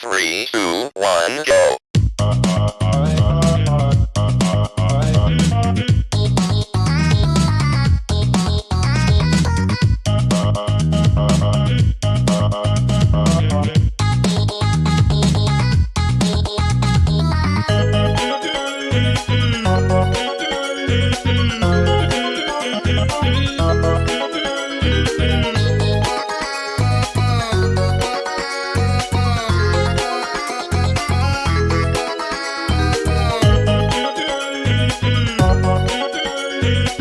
three, two, one, go. Thank Yeah.